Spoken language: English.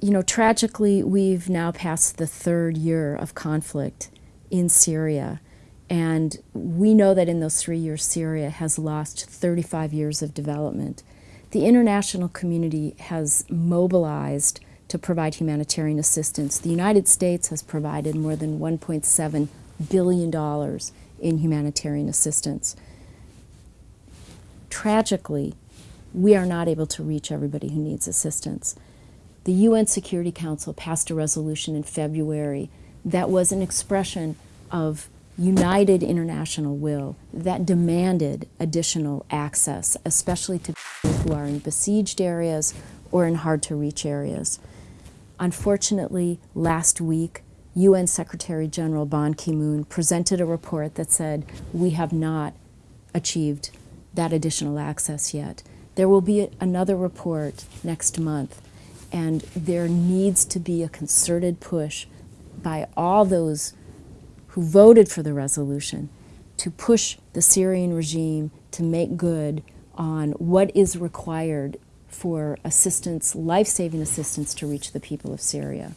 You know, tragically, we've now passed the third year of conflict in Syria. And we know that in those three years, Syria has lost 35 years of development. The international community has mobilized to provide humanitarian assistance. The United States has provided more than $1.7 billion in humanitarian assistance. Tragically, we are not able to reach everybody who needs assistance. The UN Security Council passed a resolution in February that was an expression of united international will that demanded additional access, especially to people who are in besieged areas or in hard to reach areas. Unfortunately, last week, UN Secretary General Ban Ki-moon presented a report that said we have not achieved that additional access yet. There will be another report next month, and there needs to be a concerted push by all those who voted for the resolution to push the Syrian regime to make good on what is required for assistance, life-saving assistance to reach the people of Syria.